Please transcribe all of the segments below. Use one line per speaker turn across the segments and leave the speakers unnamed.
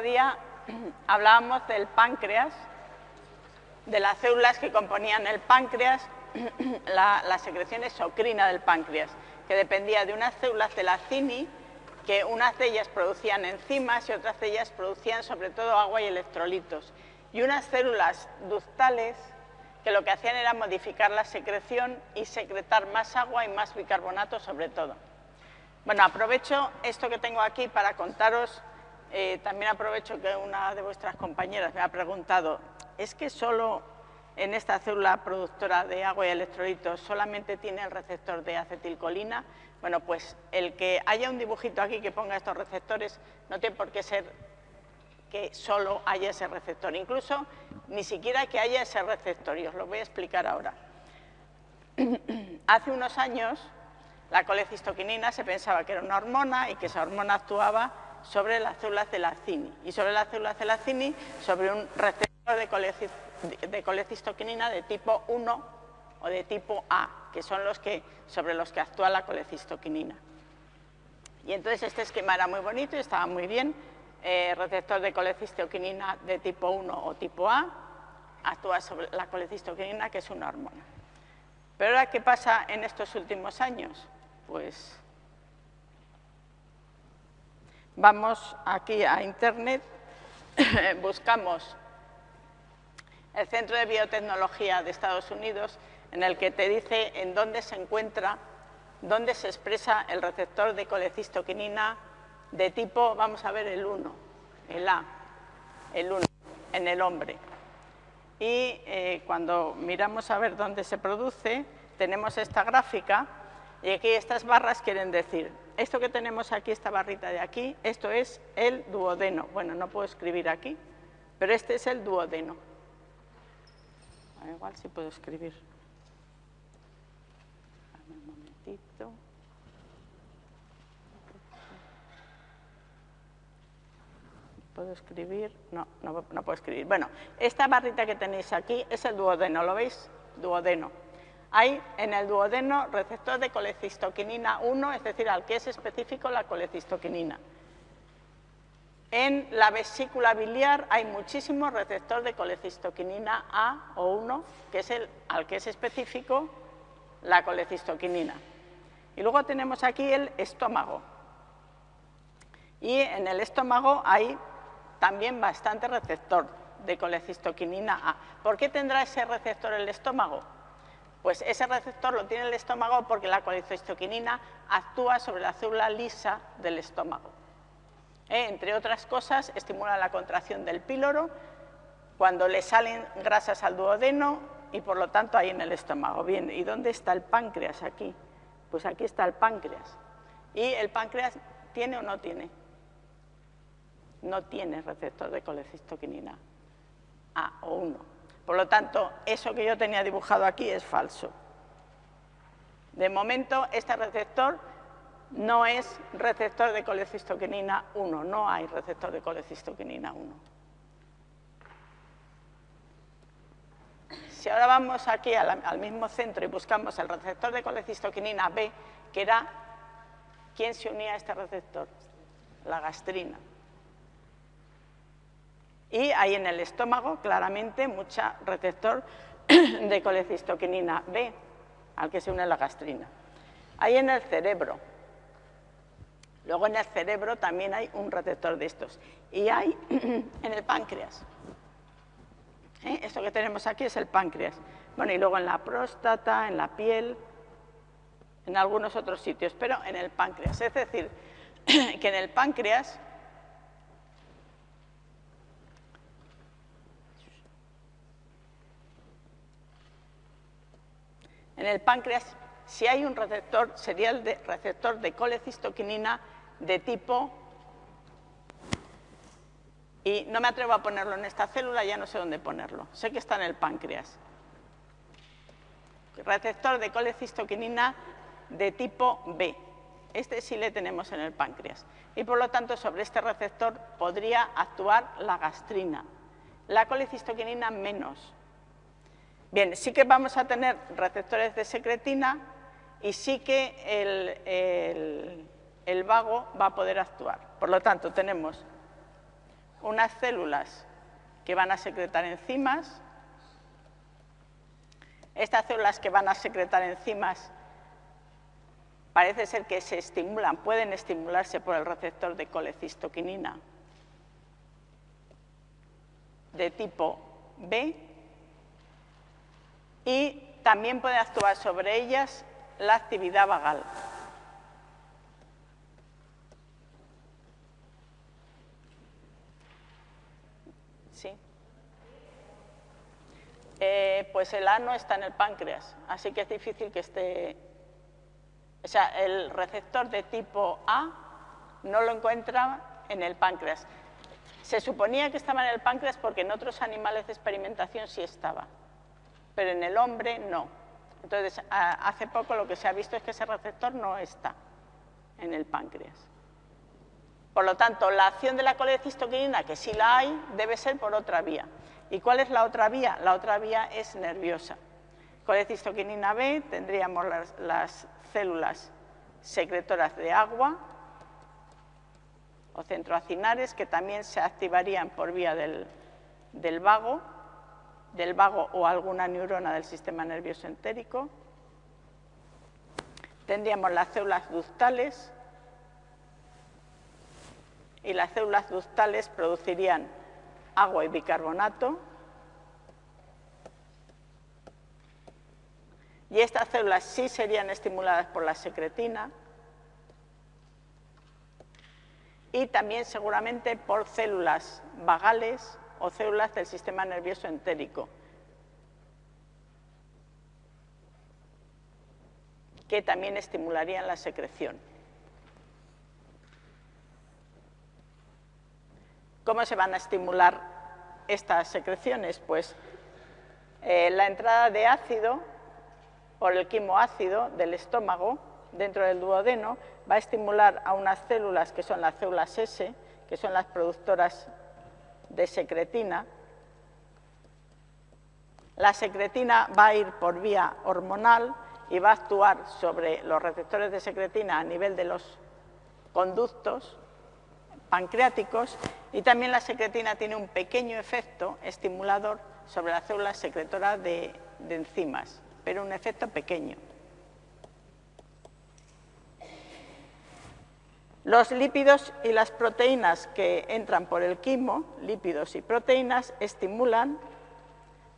día hablábamos del páncreas, de las células que componían el páncreas, la, secreción exocrina del páncreas, que dependía de unas células de la CINI, que unas de ellas producían enzimas y otras de ellas producían sobre todo agua y electrolitos, y unas células ductales que lo que hacían era modificar la secreción y secretar más agua y más bicarbonato sobre todo. Bueno, aprovecho esto que tengo aquí para contaros eh, también aprovecho que una de vuestras compañeras me ha preguntado, ¿es que solo en esta célula productora de agua y electrolitos solamente tiene el receptor de acetilcolina? Bueno, pues el que haya un dibujito aquí que ponga estos receptores no tiene por qué ser que solo haya ese receptor, incluso ni siquiera que haya ese receptor, y os lo voy a explicar ahora. Hace unos años la colecistoquinina se pensaba que era una hormona y que esa hormona actuaba sobre las células de la CINI y sobre las células de la CINI sobre un receptor de, colecistoquinina de tipo 1 o de tipo A, que son los que, sobre los que actúa la colecistoquinina. Y entonces este esquema era muy bonito y estaba muy bien. Eh, receptor de colecistoquinina de tipo 1 o tipo A actúa sobre la colecistoquinina, que es una hormona. Pero ahora, ¿qué pasa en estos últimos años? Pues Vamos aquí a Internet, buscamos el Centro de Biotecnología de Estados Unidos, en el que te dice en dónde se encuentra, dónde se expresa el receptor de colecistoquinina de tipo, vamos a ver, el 1, el A, el 1, en el hombre. Y eh, cuando miramos a ver dónde se produce, tenemos esta gráfica y aquí estas barras quieren decir, esto que tenemos aquí, esta barrita de aquí, esto es el duodeno. Bueno, no puedo escribir aquí, pero este es el duodeno. igual si puedo escribir. un momentito. ¿Puedo escribir? No, no, no puedo escribir. Bueno, esta barrita que tenéis aquí es el duodeno, ¿lo veis? Duodeno. Hay en el duodeno receptor de colecistoquinina 1, es decir, al que es específico la colecistoquinina. En la vesícula biliar hay muchísimos receptores de colecistoquinina A o 1, que es el al que es específico la colecistoquinina. Y luego tenemos aquí el estómago. Y en el estómago hay también bastante receptor de colecistoquinina A. ¿Por qué tendrá ese receptor el estómago? Pues ese receptor lo tiene el estómago porque la colecistoquinina actúa sobre la célula lisa del estómago. Eh, entre otras cosas, estimula la contracción del píloro cuando le salen grasas al duodeno y por lo tanto ahí en el estómago. Bien, ¿y dónde está el páncreas aquí? Pues aquí está el páncreas. ¿Y el páncreas tiene o no tiene? No tiene receptor de colecistoquinina A o 1. Por lo tanto, eso que yo tenía dibujado aquí es falso. De momento, este receptor no es receptor de colecistoquinina 1, no hay receptor de colecistoquinina 1. Si ahora vamos aquí al, mismo centro y buscamos el receptor de colecistoquinina B, que era, ¿quién se unía a este receptor? La gastrina. Y hay en el estómago, claramente, mucha receptor de colecistoquinina B, al que se une la gastrina. Hay en el cerebro. Luego en el cerebro también hay un receptor de estos. Y hay en el páncreas. ¿Eh? Esto que tenemos aquí es el páncreas. Bueno, y luego en la próstata, en la piel, en algunos otros sitios, pero en el páncreas. Es decir, que en el páncreas En el páncreas, si hay un receptor, sería el receptor de colecistoquinina de tipo... Y no me atrevo a ponerlo en esta célula, ya no sé dónde ponerlo. Sé que está en el páncreas. Receptor de colecistoquinina de tipo B. Este sí le tenemos en el páncreas. Y por lo tanto, sobre este receptor podría actuar la gastrina. La colecistoquinina menos. Bien, sí que vamos a tener receptores de secretina y sí que el, vago va a poder actuar. Por lo tanto, tenemos unas células que van a secretar enzimas. Estas células que van a secretar enzimas parece ser que se estimulan, pueden estimularse por el receptor de colecistoquinina de tipo B y también puede actuar sobre ellas la actividad vagal. Sí. Eh, pues el A no está en el páncreas, así que es difícil que esté... O sea, el receptor de tipo A no lo encuentra en el páncreas. Se suponía que estaba en el páncreas porque en otros animales de experimentación sí estaba, pero en el hombre no. Entonces, hace poco lo que se ha visto es que ese receptor no está en el páncreas. Por lo tanto, la acción de la colecistoquinina, que sí la hay, debe ser por otra vía. ¿Y cuál es la otra vía? La otra vía es nerviosa. Colecistoquinina B, tendríamos las, las células secretoras de agua, o centroacinares que también se activarían por vía del, vago, del vago o alguna neurona del sistema nervioso entérico. Tendríamos las células ductales. Y las células ductales producirían agua y bicarbonato. Y estas células sí serían estimuladas por la secretina. Y también seguramente por células vagales o células del sistema nervioso entérico, que también estimularían la secreción. ¿Cómo se van a estimular estas secreciones? Pues eh, la entrada de ácido por el quimoácido del estómago dentro del duodeno va a estimular a unas células que son las células S, que son las productoras de secretina. La secretina va a ir por vía hormonal y va a actuar sobre los receptores de secretina a nivel de los conductos pancreáticos y también la secretina tiene un pequeño efecto estimulador sobre las células secretoras de, de enzimas, pero un efecto pequeño. Los lípidos y las proteínas que entran por el quimo, lípidos y proteínas, estimulan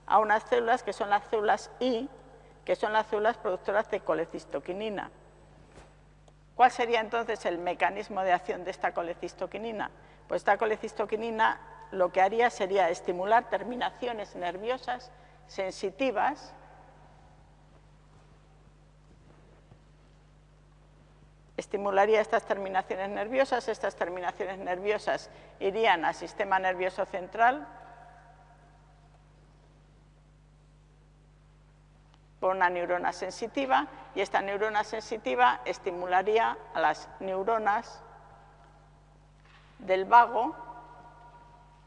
a unas células que son las células I, que son las células productoras de colecistoquinina. ¿Cuál sería entonces el mecanismo de acción de esta colecistoquinina? Pues esta colecistoquinina lo que haría sería estimular terminaciones nerviosas sensitivas estimularía estas terminaciones nerviosas, estas terminaciones nerviosas irían al sistema nervioso central. Por una neurona sensitiva y esta neurona sensitiva estimularía a las neuronas del vago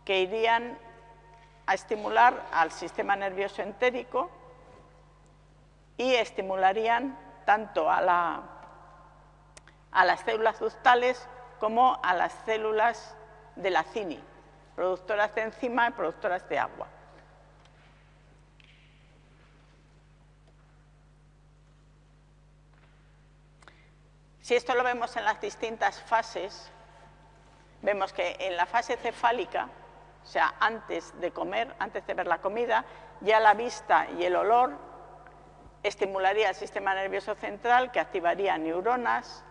que irían a estimular al sistema nervioso entérico y estimularían tanto a la a las células ductales como a las células de la CINI, productoras de enzima y productoras de agua. Si esto lo vemos en las distintas fases, vemos que en la fase cefálica, o sea, antes de comer, antes de ver la comida, ya la vista y el olor estimularía el sistema nervioso central que activaría neuronas,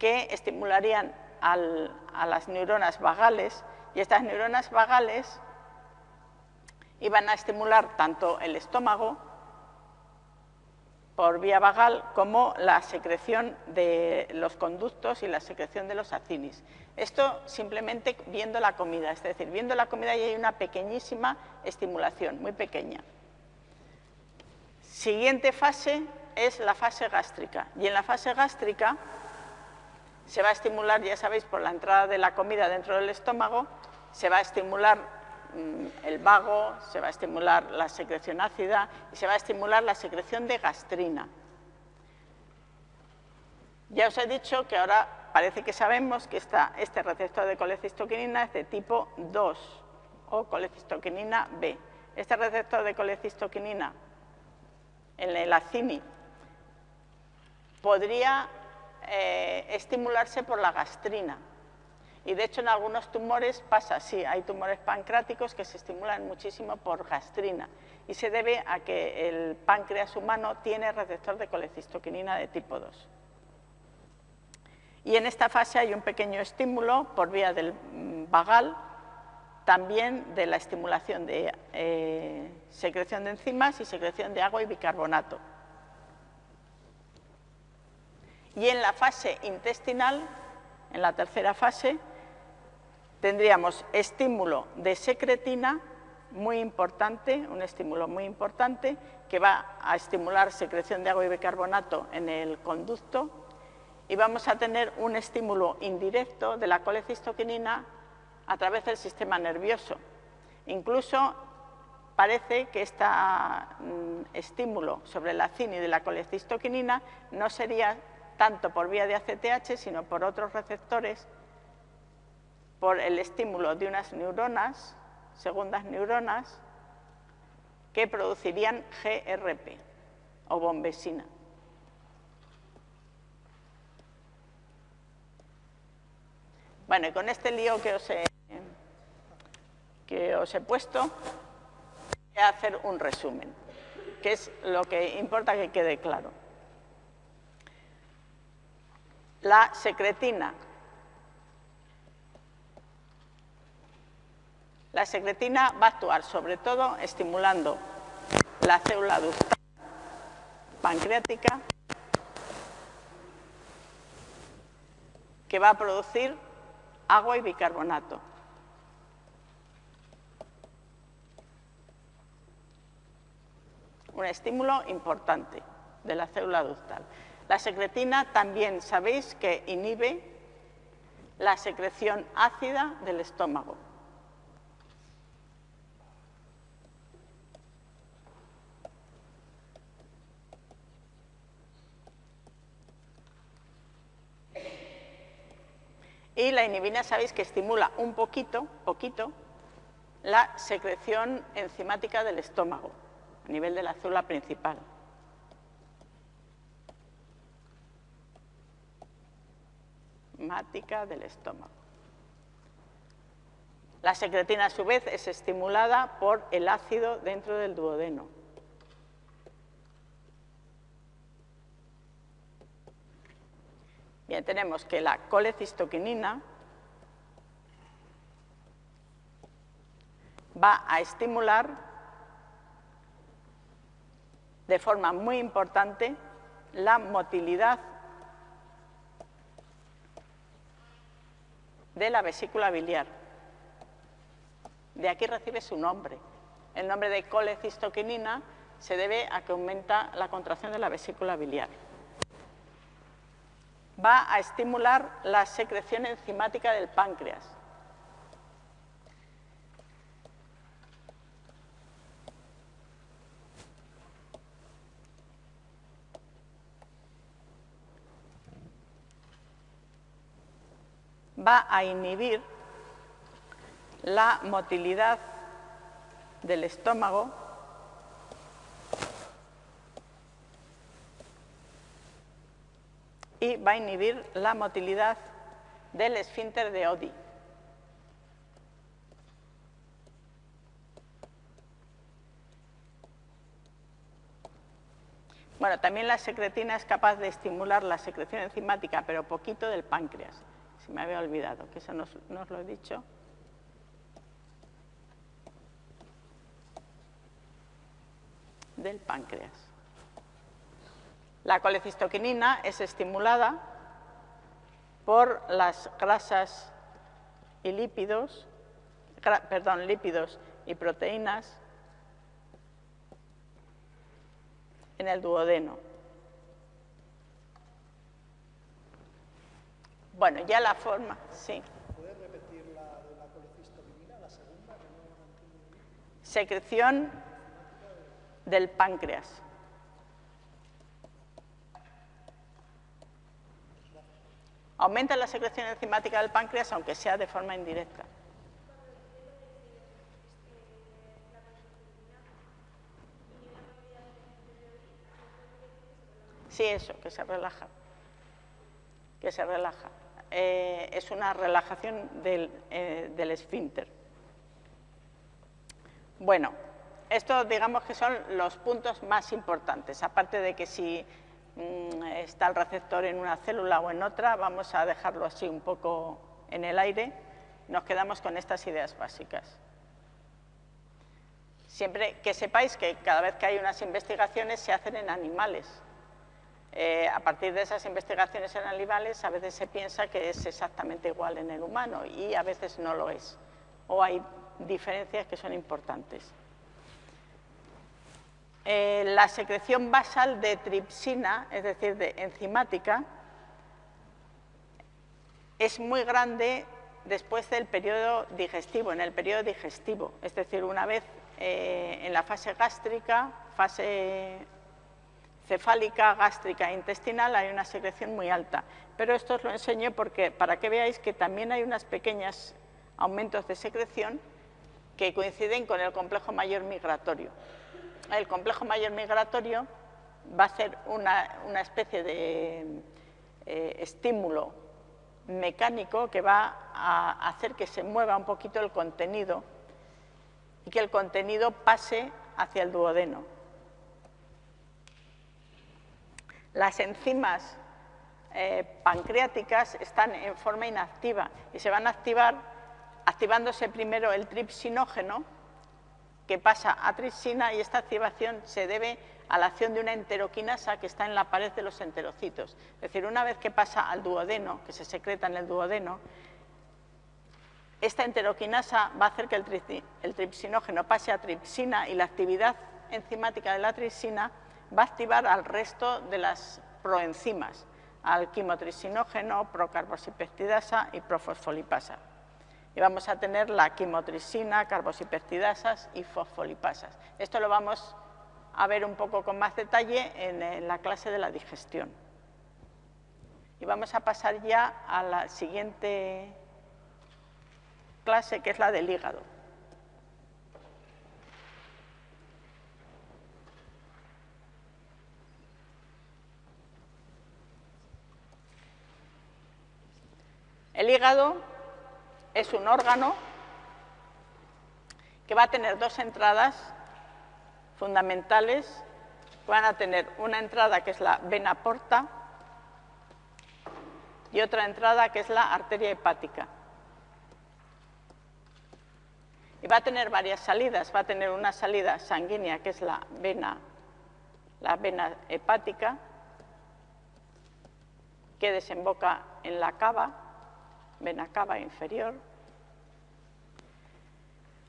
que estimularían a las neuronas vagales y estas neuronas vagales iban a estimular tanto el estómago por vía vagal como la secreción de los conductos y la secreción de los acinis. Esto simplemente viendo la comida, es decir, viendo la comida y hay una pequeñísima estimulación, muy pequeña. Siguiente fase es la fase gástrica y en la fase gástrica se va a estimular, ya sabéis, por la entrada de la comida dentro del estómago, se va a estimular mm, el vago, se va a estimular la secreción ácida y se va a estimular la secreción de gastrina. Ya os he dicho que ahora parece que sabemos que este receptor de colecistoquinina es de tipo 2 o colecistoquinina B. Este receptor de colecistoquinina en el acini podría eh, estimularse por la gastrina. Y de hecho en algunos tumores pasa así, hay tumores pancreáticos que se estimulan muchísimo por gastrina y se debe a que el páncreas humano tiene receptor de colecistoquinina de tipo 2. Y en esta fase hay un pequeño estímulo por vía del mm, vagal, también de la estimulación de eh, secreción de enzimas y secreción de agua y bicarbonato. Y en la fase intestinal, en la tercera fase, tendríamos estímulo de secretina muy importante, un estímulo muy importante que va a estimular secreción de agua y bicarbonato en el conducto y vamos a tener un estímulo indirecto de la colecistoquinina a través del sistema nervioso. Incluso parece que este estímulo sobre la cini de la colecistoquinina no sería tanto por vía de ACTH, sino por otros receptores, por el estímulo de unas neuronas, segundas neuronas, que producirían GRP o bombesina. Bueno, y con este lío que os he, que os he puesto, voy a hacer un resumen, que es lo que importa que quede claro. La secretina. La secretina va a actuar sobre todo estimulando la célula ductal pancreática que va a producir agua y bicarbonato. Un estímulo importante de la célula ductal. La secretina también sabéis que inhibe la secreción ácida del estómago. Y la inhibina sabéis que estimula un poquito, poquito, la secreción enzimática del estómago, a nivel de la célula principal. Del estómago. La secretina, a su vez, es estimulada por el ácido dentro del duodeno. Bien, tenemos que la colecistoquinina va a estimular de forma muy importante la motilidad de la vesícula biliar. De aquí recibe su nombre. El nombre de colecistoquinina se debe a que aumenta la contracción de la vesícula biliar va a estimular la secreción enzimática del páncreas. Va a inhibir la motilidad del estómago y va a inhibir la motilidad del esfínter de Odi. Bueno, también la secretina es capaz de estimular la secreción enzimática, pero poquito del páncreas. Se me había olvidado, que eso no os lo he dicho. Del páncreas. La colecistoquinina es estimulada por las grasas y lípidos, perdón, lípidos y proteínas en el duodeno. Bueno, ya la forma, sí. ¿Puedes repetir la de la colecistoquinina, la segunda? Secreción del páncreas. Aumenta la secreción enzimática del páncreas, aunque sea de forma indirecta. Sí, eso, que se relaja. Que se relaja. Eh, es una relajación del, eh, esfínter. Bueno, estos digamos que son los puntos más importantes, aparte de que si mm, está el receptor en una célula o en otra, vamos a dejarlo así un poco en el aire, nos quedamos con estas ideas básicas. Siempre que sepáis que cada vez que hay unas investigaciones se hacen en animales, eh, a partir de esas investigaciones en animales a veces se piensa que es exactamente igual en el humano y a veces no lo es, o hay diferencias que son importantes. Eh, la secreción basal de tripsina, es decir, de enzimática, es muy grande después del periodo digestivo, en el periodo digestivo, es decir, una vez eh, en la fase gástrica, fase cefálica, gástrica e intestinal hay una secreción muy alta. Pero esto os lo enseño porque, para que veáis que también hay unos pequeños aumentos de secreción que coinciden con el complejo mayor migratorio. El complejo mayor migratorio va a ser una, especie de eh, estímulo mecánico que va a hacer que se mueva un poquito el contenido y que el contenido pase hacia el duodeno. Las enzimas eh, pancreáticas están en forma inactiva y se van a activar activándose primero el tripsinógeno que pasa a tripsina y esta activación se debe a la acción de una enteroquinasa que está en la pared de los enterocitos. Es decir, una vez que pasa al duodeno, que se secreta en el duodeno, esta enteroquinasa va a hacer que el, el tripsinógeno pase a tripsina y la actividad enzimática de la tripsina va a activar al resto de las proenzimas, al quimotrisinógeno, procarboxipeptidasa y profosfolipasa. Y vamos a tener la quimotricina, carboxipeptidasas y fosfolipasas. Esto lo vamos a ver un poco con más detalle en, la clase de la digestión. Y vamos a pasar ya a la siguiente clase, que es la del hígado. El hígado es un órgano que va a tener dos entradas fundamentales. Van a tener una entrada que es la vena porta y otra entrada que es la arteria hepática. Y va a tener varias salidas. Va a tener una salida sanguínea que es la vena, la vena hepática, que desemboca en la cava vena cava inferior,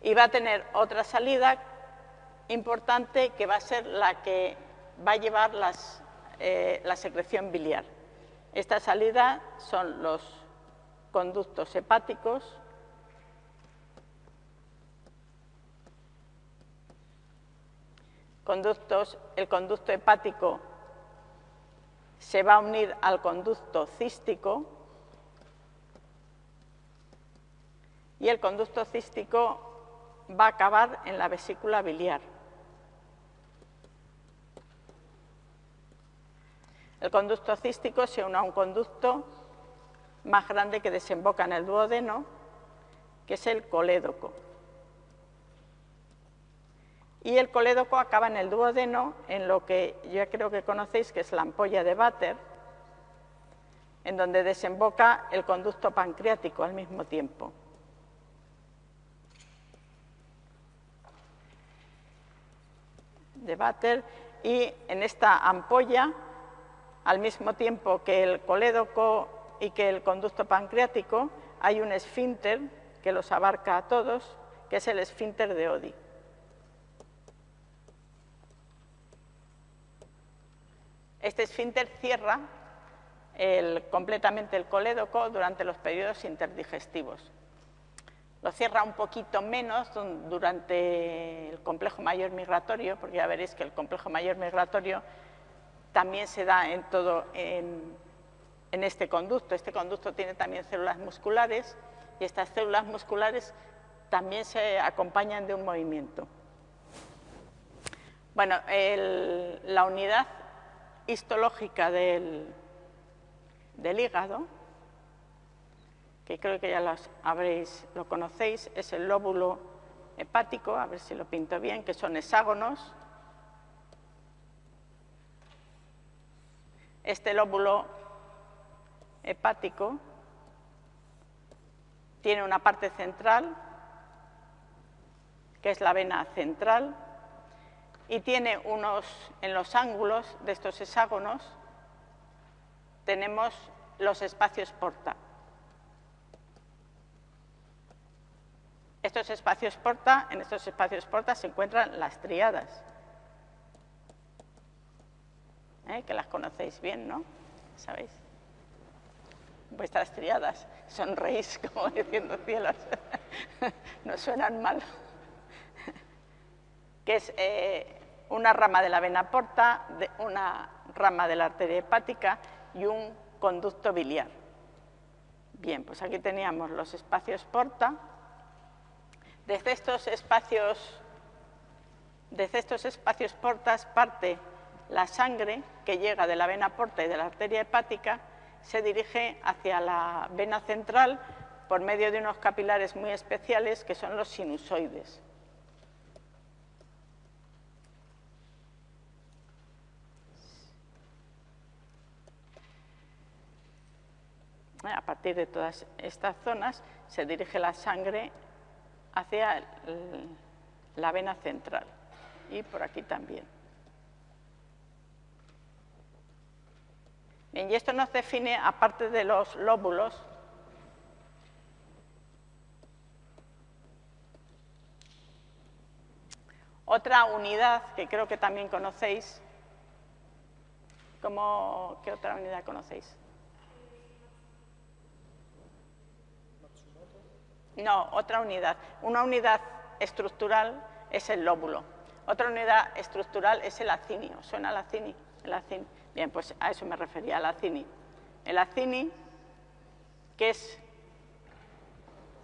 y va a tener otra salida importante que va a ser la que va a llevar eh, la secreción biliar. Esta salida son los conductos hepáticos, conductos, el conducto hepático se va a unir al conducto cístico, y el conducto cístico va a acabar en la vesícula biliar. El conducto cístico se une a un conducto más grande que desemboca en el duodeno, que es el colédoco. Y el colédoco acaba en el duodeno, en lo que ya creo que conocéis, que es la ampolla de Bater, en donde desemboca el conducto pancreático al mismo tiempo. De Bater y en esta ampolla, al mismo tiempo que el colédoco y que el conducto pancreático, hay un esfínter que los abarca a todos, que es el esfínter de Odi. Este esfínter cierra completamente el colédoco durante los periodos interdigestivos. Lo cierra un poquito menos durante el complejo mayor migratorio, porque ya veréis que el complejo mayor migratorio también se da en todo, en, este conducto. Este conducto tiene también células musculares y estas células musculares también se acompañan de un movimiento. Bueno, la unidad histológica del, del hígado, que creo que ya los habréis, lo conocéis, es el lóbulo hepático, a ver si lo pinto bien, que son hexágonos. Este lóbulo hepático tiene una parte central, que es la vena central, y tiene unos, en los ángulos de estos hexágonos, tenemos los espacios porta. Estos espacios porta, en estos espacios porta se encuentran las triadas, ¿eh? que las conocéis bien, ¿no? ¿Sabéis? Vuestras triadas, sonreís como diciendo cielos, no suenan mal. que es eh, una rama de la vena porta, una rama de la arteria hepática y un conducto biliar. Bien, pues aquí teníamos los espacios porta, desde estos espacios, desde estos espacios portas parte la sangre que llega de la vena porta y de la arteria hepática, se dirige hacia la vena central por medio de unos capilares muy especiales que son los sinusoides. A partir de todas estas zonas se dirige la sangre hacia la vena central y por aquí también. y esto nos define, aparte de los lóbulos, otra unidad que creo que también conocéis. ¿Qué otra unidad conocéis? No, otra unidad. Una unidad estructural es el lóbulo. Otra unidad estructural es el acinio. ¿Suena el acini? El acini. Bien, pues a eso me refería, al acini. El acini, que es,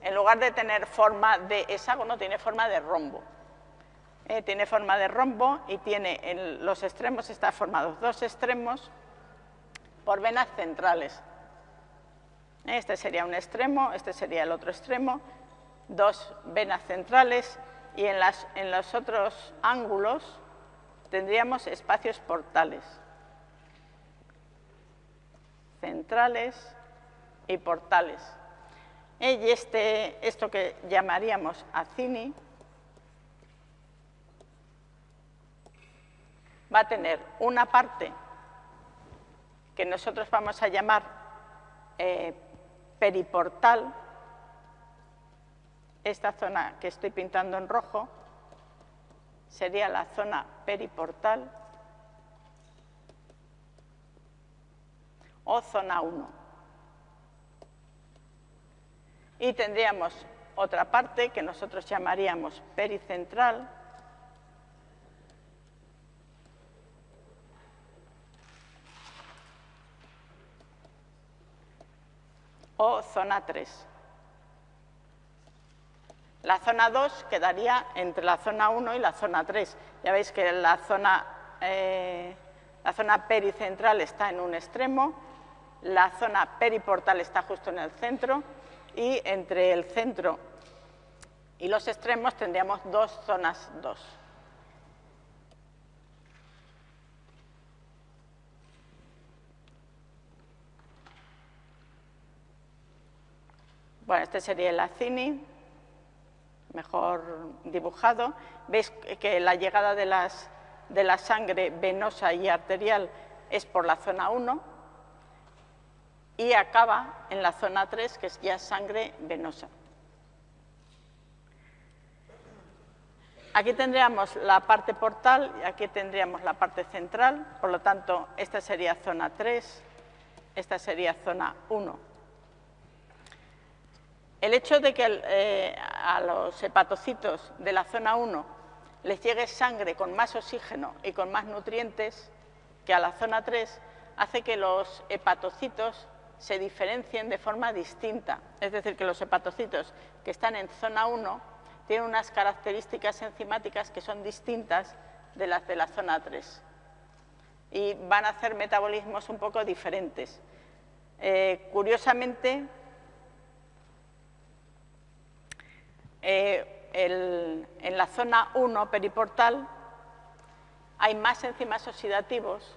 en lugar de tener forma de hexágono, tiene forma de rombo. Eh, tiene forma de rombo y tiene en los extremos, está formados dos extremos por venas centrales. Este sería un extremo, este sería el otro extremo, dos venas centrales y en, los otros ángulos tendríamos espacios portales, centrales y portales. Y este, esto que llamaríamos acini va a tener una parte que nosotros vamos a llamar eh, periportal, esta zona que estoy pintando en rojo, sería la zona periportal o zona 1. Y tendríamos otra parte que nosotros llamaríamos pericentral, o zona 3. La zona 2 quedaría entre la zona 1 y la zona 3. Ya veis que la zona, eh, la zona pericentral está en un extremo, la zona periportal está justo en el centro y entre el centro y los extremos tendríamos dos zonas 2. Bueno, este sería el acini, mejor dibujado. Veis que la llegada de, la sangre venosa y arterial es por la zona 1 y acaba en la zona 3, que es ya sangre venosa. Aquí tendríamos la parte portal y aquí tendríamos la parte central, por lo tanto, esta sería zona 3, esta sería zona 1. El hecho de que eh, a los hepatocitos de la zona 1 les llegue sangre con más oxígeno y con más nutrientes que a la zona 3 hace que los hepatocitos se diferencien de forma distinta. Es decir, que los hepatocitos que están en zona 1 tienen unas características enzimáticas que son distintas de las de la zona 3 y van a hacer metabolismos un poco diferentes. Eh, curiosamente, eh, en la zona 1 periportal hay más enzimas oxidativos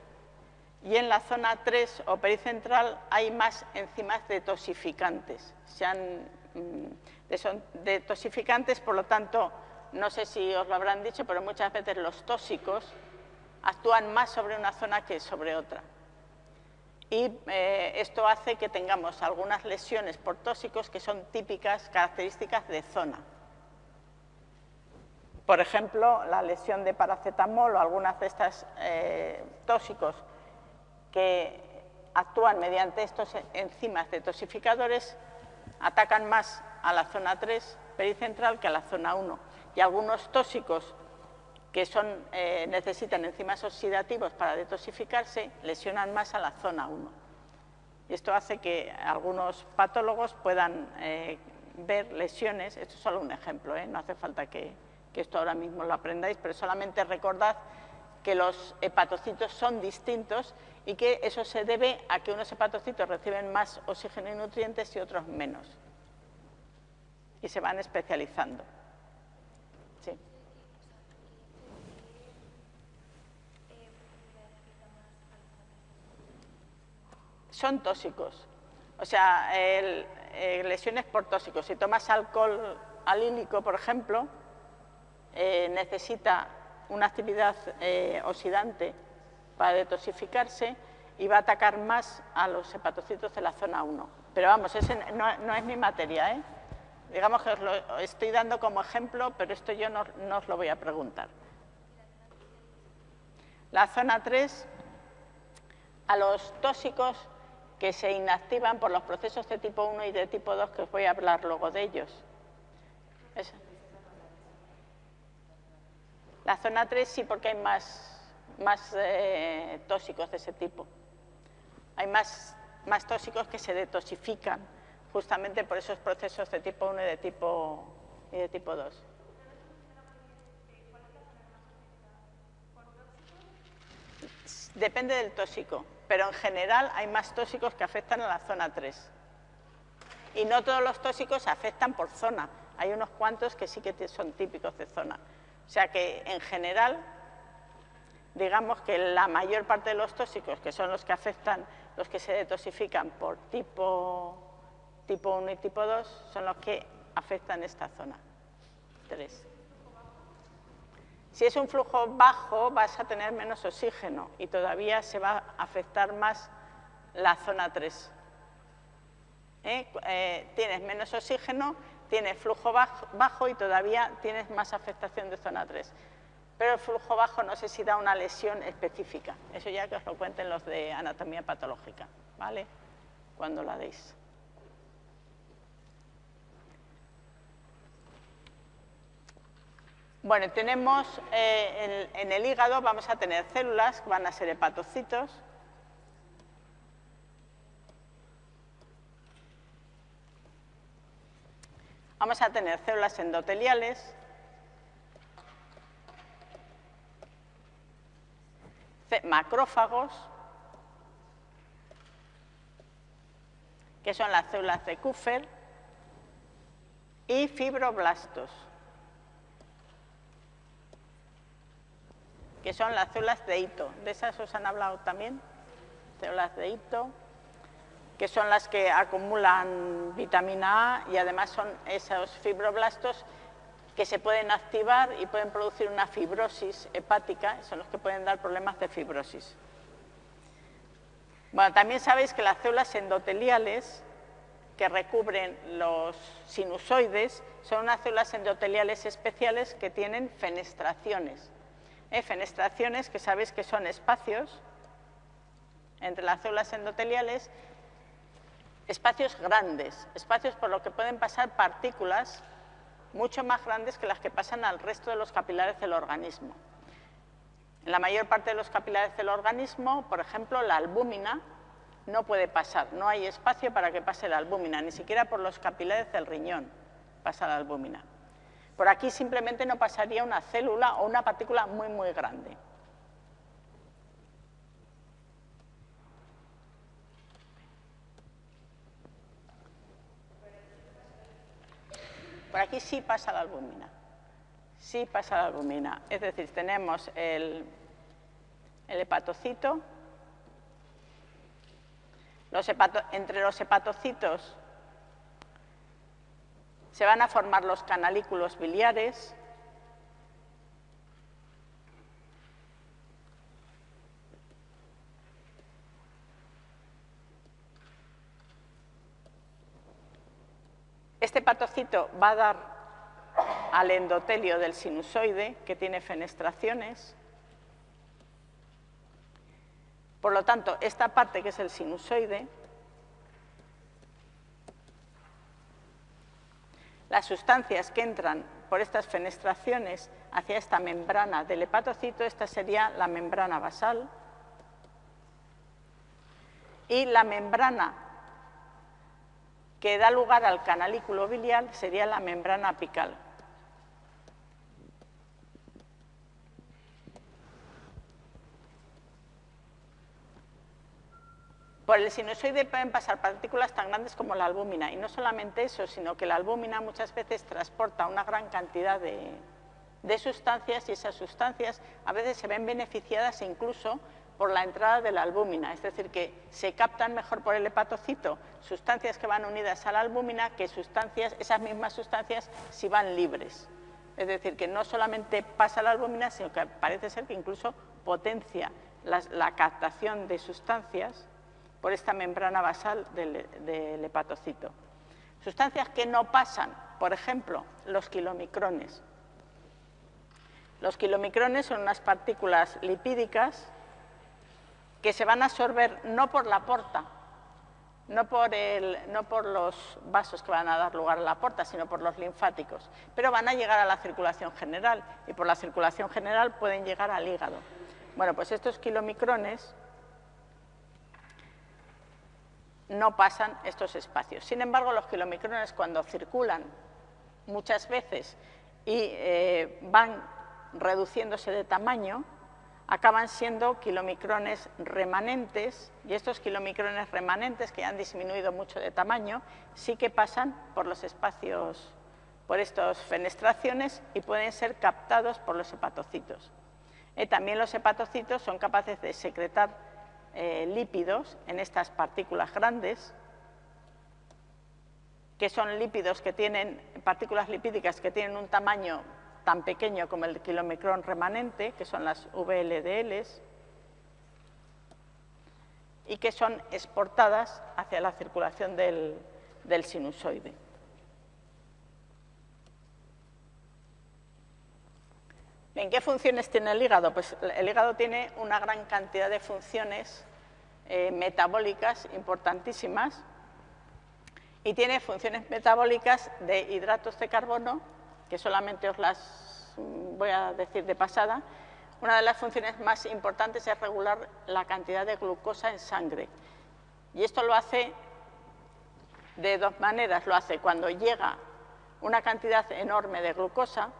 y en la zona 3 o pericentral hay más enzimas detoxificantes. Sean, mm, son detoxificantes, por lo tanto, no sé si os lo habrán dicho, pero muchas veces los tóxicos actúan más sobre una zona que sobre otra. Y eh, esto hace que tengamos algunas lesiones por tóxicos que son típicas, características de zona. Por ejemplo, la lesión de paracetamol o algunas de estos eh, tóxicos que actúan mediante estos enzimas detoxificadores atacan más a la zona 3 pericentral que a la zona 1. Y algunos tóxicos que son, eh, necesitan enzimas oxidativos para detoxificarse, lesionan más a la zona 1. Y esto hace que algunos patólogos puedan eh, ver lesiones, esto es solo un ejemplo, ¿eh? no hace falta que, que esto ahora mismo lo aprendáis, pero solamente recordad que los hepatocitos son distintos y que eso se debe a que unos hepatocitos reciben más oxígeno y nutrientes y otros menos. Y se van especializando. Son tóxicos. O sea, eh, lesiones por tóxicos. Si tomas alcohol alílico, por ejemplo, eh, necesita una actividad eh, oxidante para detoxificarse y va a atacar más a los hepatocitos de la zona 1. Pero vamos, ese no, es mi materia, ¿eh? Digamos que os lo estoy dando como ejemplo, pero esto yo no, no os lo voy a preguntar. La zona 3, a los tóxicos que se inactivan por los procesos de tipo 1 y de tipo 2, que os voy a hablar luego de ellos. La zona 3 sí, porque hay más, más eh, tóxicos de ese tipo. Hay más, más tóxicos que se detoxifican justamente por esos procesos de tipo 1 y de tipo, y de tipo 2. Depende del tóxico pero en general hay más tóxicos que afectan a la zona 3. Y no todos los tóxicos afectan por zona, hay unos cuantos que sí que son típicos de zona. O sea que en general, digamos que la mayor parte de los tóxicos, que son los que afectan, los que se detoxifican por tipo, tipo 1 y tipo 2, son los que afectan esta zona 3. Si es un flujo bajo, vas a tener menos oxígeno y todavía se va a afectar más la zona 3. ¿Eh? Eh, tienes menos oxígeno, tienes flujo bajo, y todavía tienes más afectación de zona 3. Pero el flujo bajo no sé si da una lesión específica. Eso ya que os lo cuenten los de anatomía patológica, ¿vale? Cuando la deis. Bueno, tenemos eh, en, el hígado vamos a tener células que van a ser hepatocitos. Vamos a tener células endoteliales. macrófagos, que son las células de Kupfer, y fibroblastos. Que son las células de hito. ¿De esas os han hablado también? Células de hito, que son las que acumulan vitamina A y además son esos fibroblastos que se pueden activar y pueden producir una fibrosis hepática, son los que pueden dar problemas de fibrosis. Bueno, también sabéis que las células endoteliales que recubren los sinusoides son unas células endoteliales especiales que tienen fenestraciones. Fenestraciones, que sabéis que son espacios entre las células endoteliales, espacios grandes, espacios por los que pueden pasar partículas mucho más grandes que las que pasan al resto de los capilares del organismo. En la mayor parte de los capilares del organismo, por ejemplo, la albúmina no puede pasar, no hay espacio para que pase la albúmina, ni siquiera por los capilares del riñón pasa la albúmina. Por aquí simplemente no pasaría una célula o una partícula muy, muy grande. Por aquí sí pasa la albúmina. Sí pasa la albúmina. Es decir, tenemos el, hepatocito. entre los hepatocitos se van a formar los canalículos biliares. Este patocito va a dar al endotelio del sinusoide, que tiene fenestraciones. Por lo tanto, esta parte que es el sinusoide, las sustancias que entran por estas fenestraciones hacia esta membrana del hepatocito, esta sería la membrana basal, y la membrana que da lugar al canalículo biliar sería la membrana apical. Por el sinusoide pueden pasar partículas tan grandes como la albúmina, y no solamente eso, sino que la albúmina muchas veces transporta una gran cantidad de, sustancias y esas sustancias a veces se ven beneficiadas incluso por la entrada de la albúmina, es decir, que se captan mejor por el hepatocito sustancias que van unidas a la albúmina que sustancias, esas mismas sustancias si van libres. Es decir, que no solamente pasa la albúmina, sino que parece ser que incluso potencia la, captación de sustancias por esta membrana basal del, hepatocito. Sustancias que no pasan, por ejemplo, los kilomicrones. Los kilomicrones son unas partículas lipídicas que se van a absorber no por la porta, no por, no por, los vasos que van a dar lugar a la porta, sino por los linfáticos, pero van a llegar a la circulación general y por la circulación general pueden llegar al hígado. Bueno, pues estos kilomicrones no pasan estos espacios. Sin embargo, los kilomicrones cuando circulan muchas veces y eh, van reduciéndose de tamaño, acaban siendo kilomicrones remanentes y estos kilomicrones remanentes que han disminuido mucho de tamaño sí que pasan por los espacios, por estas fenestraciones y pueden ser captados por los hepatocitos. Eh, también los hepatocitos son capaces de secretar eh, lípidos en estas partículas grandes que son lípidos que tienen, partículas lipídicas que tienen un tamaño tan pequeño como el kilomicrón remanente, que son las VLDLs, y que son exportadas hacia la circulación del, del sinusoide. ¿En qué funciones tiene el hígado? Pues el hígado tiene una gran cantidad de funciones eh, metabólicas importantísimas y tiene funciones metabólicas de hidratos de carbono que solamente os las voy a decir de pasada, una de las funciones más importantes es regular la cantidad de glucosa en sangre. Y esto lo hace de dos maneras. Lo hace cuando llega una cantidad enorme de glucosa,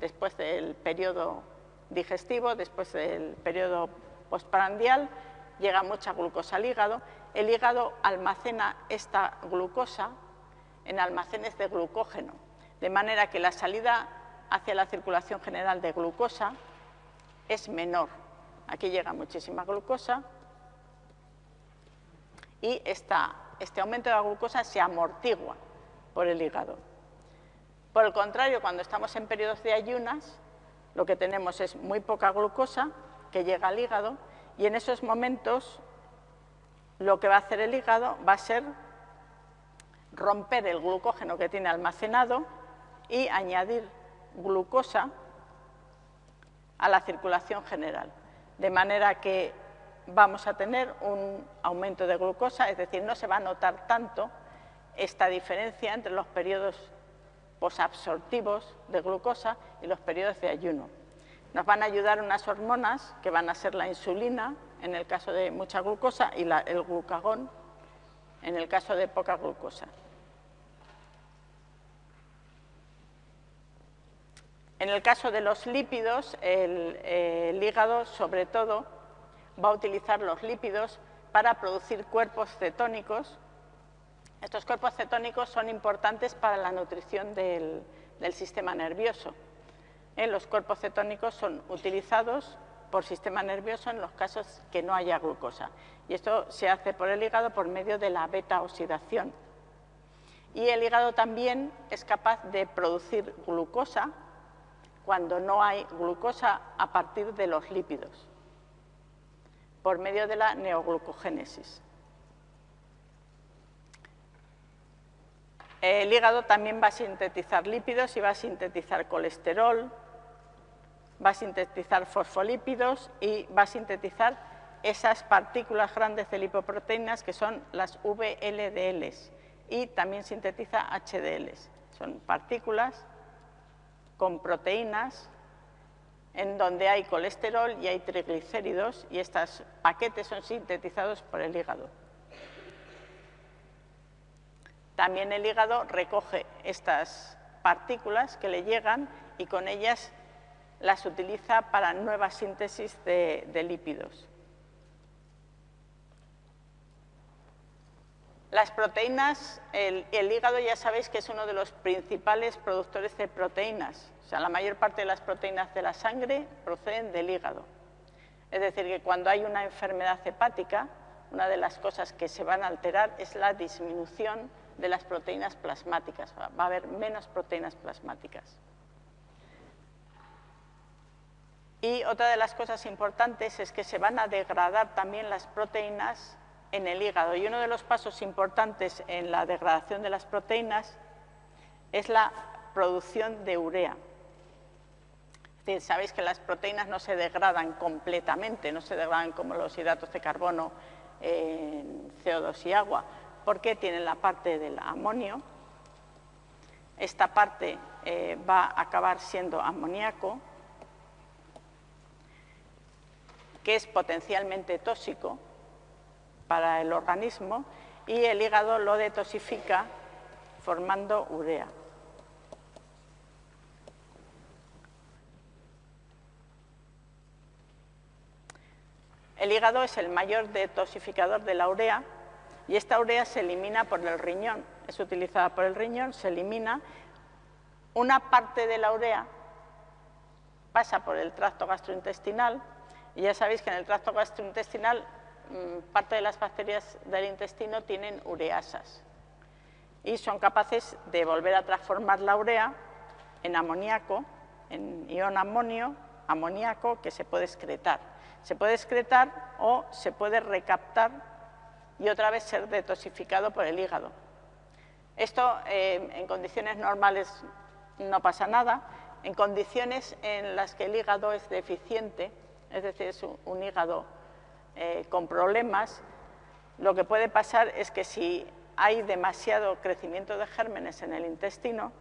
después del periodo digestivo, después del periodo postprandial, llega mucha glucosa al hígado. El hígado almacena esta glucosa en almacenes de glucógeno de manera que la salida hacia la circulación general de glucosa es menor. Aquí llega muchísima glucosa y este aumento de la glucosa se amortigua por el hígado. Por el contrario, cuando estamos en periodos de ayunas, lo que tenemos es muy poca glucosa que llega al hígado y en esos momentos lo que va a hacer el hígado va a ser romper el glucógeno que tiene almacenado y añadir glucosa a la circulación general, de manera que vamos a tener un aumento de glucosa, es decir, no se va a notar tanto esta diferencia entre los periodos posabsortivos de glucosa y los periodos de ayuno. Nos van a ayudar unas hormonas que van a ser la insulina en el caso de mucha glucosa y el glucagón en el caso de poca glucosa. En el caso de los lípidos, el, hígado sobre todo va a utilizar los lípidos para producir cuerpos cetónicos. Estos cuerpos cetónicos son importantes para la nutrición del, sistema nervioso. Eh, los cuerpos cetónicos son utilizados por sistema nervioso en los casos que no haya glucosa. Y esto se hace por el hígado por medio de la beta-oxidación. Y el hígado también es capaz de producir glucosa cuando no hay glucosa a partir de los lípidos, por medio de la neoglucogénesis. El hígado también va a sintetizar lípidos y va a sintetizar colesterol, va a sintetizar fosfolípidos y va a sintetizar esas partículas grandes de lipoproteínas que son las VLDLs y también sintetiza HDLs. Son partículas con proteínas en donde hay colesterol y hay triglicéridos y estos paquetes son sintetizados por el hígado. También el hígado recoge estas partículas que le llegan y con ellas las utiliza para nueva síntesis de, lípidos. Las proteínas, el, hígado ya sabéis que es uno de los principales productores de proteínas. O sea, la mayor parte de las proteínas de la sangre proceden del hígado. Es decir, que cuando hay una enfermedad hepática, una de las cosas que se van a alterar es la disminución de las proteínas plasmáticas. Va a haber menos proteínas plasmáticas. Y otra de las cosas importantes es que se van a degradar también las proteínas en el hígado. Y uno de los pasos importantes en la degradación de las proteínas es la producción de urea. Es decir, sabéis que las proteínas no se degradan completamente, no se degradan como los hidratos de carbono en CO2 y agua, porque tienen la parte del amonio. Esta parte eh, va a acabar siendo amoníaco, que es potencialmente tóxico, para el organismo y el hígado lo detoxifica formando urea. El hígado es el mayor detoxificador de la urea y esta urea se elimina por el riñón, es utilizada por el riñón, se elimina. Una parte de la urea pasa por el tracto gastrointestinal y ya sabéis que en el tracto gastrointestinal Mm, parte de las bacterias del intestino tienen ureasas y son capaces de volver a transformar la urea en amoníaco, en ion amonio, amoníaco que se puede excretar. Se puede excretar o se puede recaptar y otra vez ser detoxificado por el hígado. Esto eh, en condiciones normales no pasa nada, en condiciones en las que el hígado es deficiente, es decir, es un hígado eh, con problemas, lo que puede pasar es que si hay demasiado crecimiento de gérmenes en el intestino,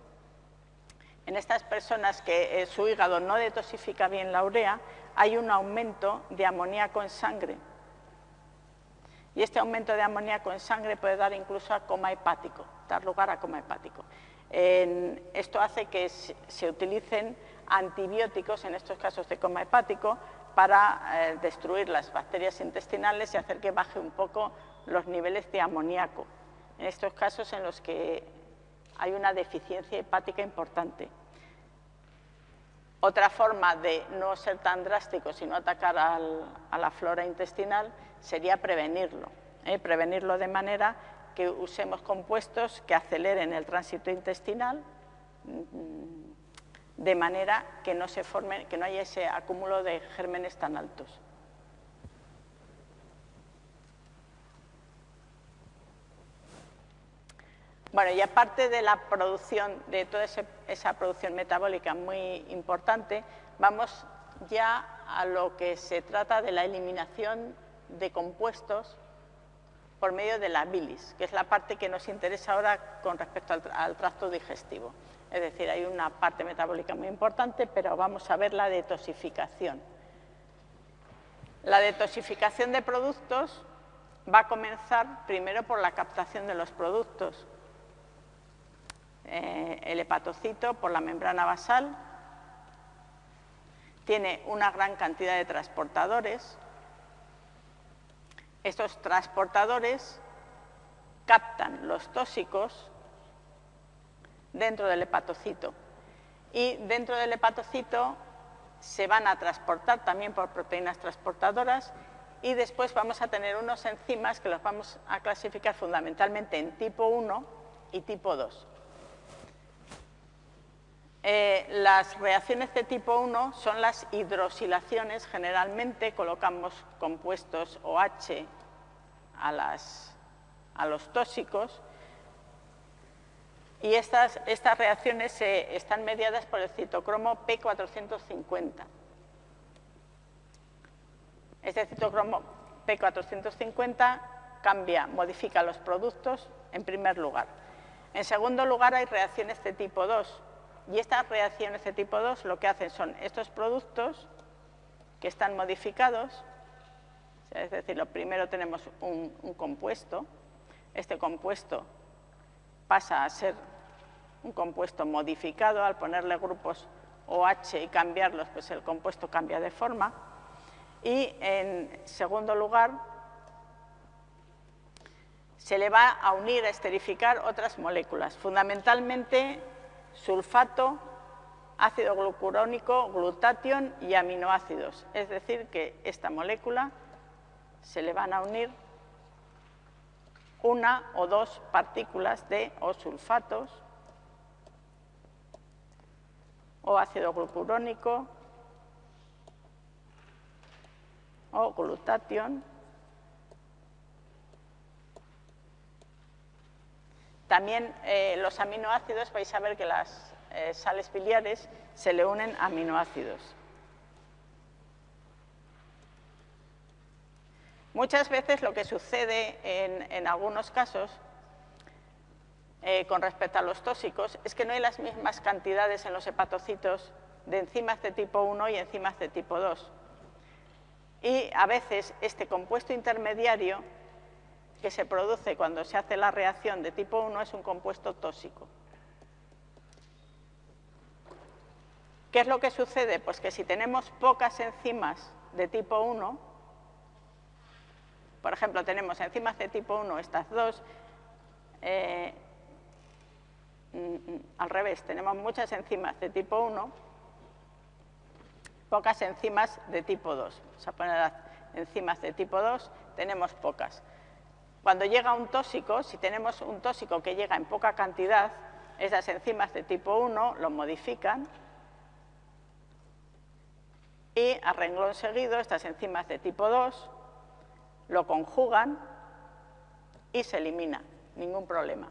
en estas personas que eh, su hígado no detoxifica bien la urea, hay un aumento de amoníaco en sangre. Y este aumento de amoníaco en sangre puede dar incluso a coma hepático, dar lugar a coma hepático. esto hace que se utilicen antibióticos en estos casos de coma hepático para eh, destruir las bacterias intestinales y hacer que baje un poco los niveles de amoníaco, en estos casos en los que hay una deficiencia hepática importante. Otra forma de no ser tan drástico, sino atacar a la flora intestinal, sería prevenirlo. ¿eh? Prevenirlo de manera que usemos compuestos que aceleren el tránsito intestinal, mm, de manera que no, se forme, que no haya ese acúmulo de gérmenes tan altos. Bueno, y aparte de la producción, de toda esa producción metabólica muy importante, vamos ya a lo que se trata de la eliminación de compuestos por medio de la bilis, que es la parte que nos interesa ahora con respecto al tracto digestivo. Es decir, hay una parte metabólica muy importante, pero vamos a ver la detoxificación. La detoxificación de productos va a comenzar primero por la captación de los productos. Eh, el hepatocito por la membrana basal tiene una gran cantidad de transportadores. Estos transportadores captan los tóxicos dentro del hepatocito y dentro del hepatocito se van a transportar también por proteínas transportadoras y después vamos a tener unos enzimas que los vamos a clasificar fundamentalmente en tipo 1 y tipo 2. Eh, las reacciones de tipo 1 son las hidrosilaciones, generalmente colocamos compuestos OH a, los tóxicos y estas, estas reacciones están mediadas por el citocromo P450. Este citocromo P450 cambia, modifica los productos en primer lugar. En segundo lugar hay reacciones de tipo 2 y estas reacciones de tipo 2 lo que hacen son estos productos que están modificados, es decir, lo primero tenemos un compuesto, este compuesto pasa a ser un compuesto modificado, al ponerle grupos OH y cambiarlos, pues el compuesto cambia de forma. Y en segundo lugar, se le va a unir, a esterificar otras moléculas, fundamentalmente sulfato, ácido glucurónico, glutatión y aminoácidos. Es decir, que esta molécula se le van a unir una o dos partículas de o sulfatos o ácido glucurónico o glutatión. También eh, los aminoácidos, vais a ver que las eh, sales biliares se le unen a aminoácidos. Muchas veces lo que sucede en, algunos casos eh, con respecto a los tóxicos es que no hay las mismas cantidades en los hepatocitos de enzimas de tipo 1 y enzimas de tipo 2. Y a veces este compuesto intermediario que se produce cuando se hace la reacción de tipo 1 es un compuesto tóxico. ¿Qué es lo que sucede? Pues que si tenemos pocas enzimas de tipo 1, por ejemplo, tenemos enzimas de tipo 1, estas dos. Eh, al revés, tenemos muchas enzimas de tipo 1, pocas enzimas de tipo 2. Vamos a poner las enzimas de tipo 2, tenemos pocas. Cuando llega un tóxico, si tenemos un tóxico que llega en poca cantidad, esas enzimas de tipo 1 lo modifican y a renglón seguido estas enzimas de tipo 2 lo conjugan y se elimina, ningún problema.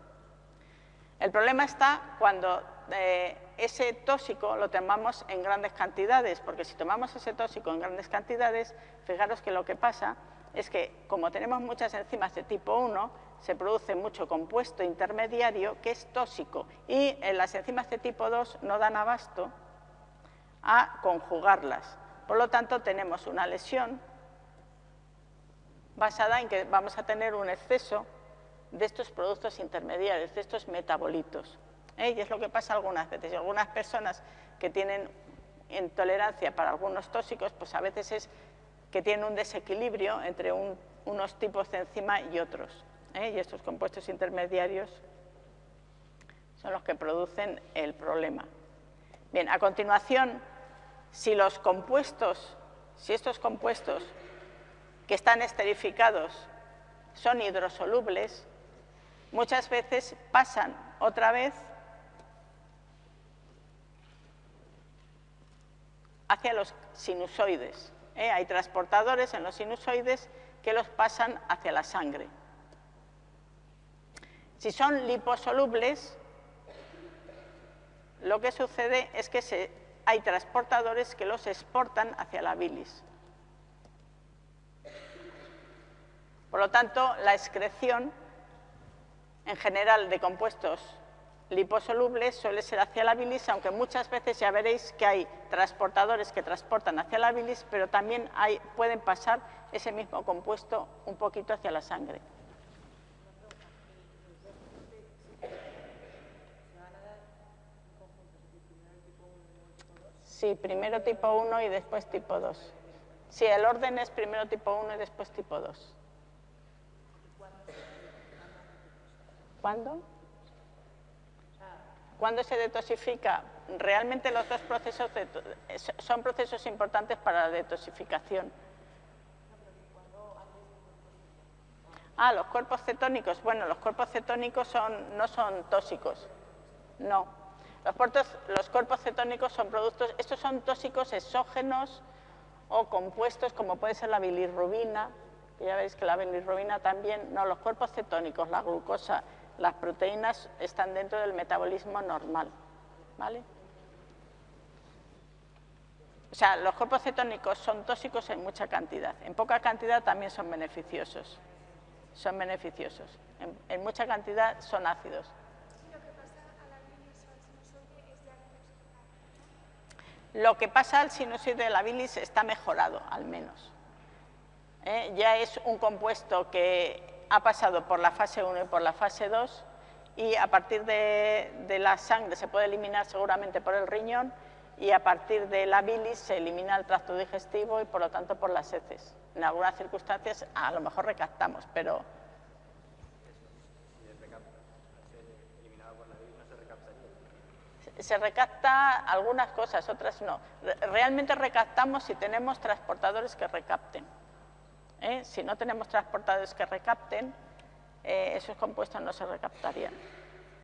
El problema está cuando eh, ese tóxico lo tomamos en grandes cantidades, porque si tomamos ese tóxico en grandes cantidades, fijaros que lo que pasa es que como tenemos muchas enzimas de tipo 1, se produce mucho compuesto intermediario que es tóxico y en las enzimas de tipo 2 no dan abasto a conjugarlas. Por lo tanto, tenemos una lesión basada en que vamos a tener un exceso de estos productos intermediarios, de estos metabolitos. ¿eh? Y es lo que pasa algunas veces. Algunas personas que tienen intolerancia para algunos tóxicos, pues a veces es que tienen un desequilibrio entre unos tipos de enzima y otros. ¿eh? Y estos compuestos intermediarios son los que producen el problema. Bien, a continuación, si los compuestos, si estos compuestos que están esterificados son hidrosolubles, muchas veces pasan otra vez hacia los sinusoides. ¿Eh? Hay transportadores en los sinusoides que los pasan hacia la sangre. Si son liposolubles, lo que sucede es que hay transportadores que los exportan hacia la bilis. Por lo tanto, la excreción en general de compuestos liposoluble suele ser hacia la bilis, aunque muchas veces ya veréis que hay transportadores que transportan hacia la bilis, pero también pueden pasar ese mismo compuesto un poquito hacia la sangre. Sí, primero tipo 1 y después tipo 2. Sí, el orden es primero tipo 1 y después tipo 2. ¿Cuándo? ¿Cuándo se detoxifica? Realmente los dos procesos son procesos importantes para la detoxificación. Ah, los cuerpos cetónicos. Bueno, los cuerpos cetónicos son, no son tóxicos. No. Los, los cuerpos cetónicos son productos, estos son tóxicos exógenos o compuestos como puede ser la bilirrubina, ya veis que la bilirrubina también, no, los cuerpos cetónicos, la glucosa, las proteínas están dentro del metabolismo normal, ¿vale? O sea, los cuerpos cetónicos son tóxicos en mucha cantidad, en poca cantidad también son beneficiosos, son beneficiosos, en, mucha cantidad son ácidos. Lo que pasa al sinusoide de la bilis está mejorado, al menos. ¿Eh? Ya es un compuesto que ha pasado por la fase 1 y por la fase 2 y a partir de, la sangre se puede eliminar seguramente por el riñón y a partir de la bilis se elimina el tracto digestivo y por lo tanto por las heces. En algunas circunstancias a lo mejor recaptamos, pero... Se recapta algunas cosas, otras no. Realmente recaptamos si tenemos transportadores que recapten. ¿Eh? Si no tenemos transportadores que recapten, eh, esos compuestos no se recaptarían.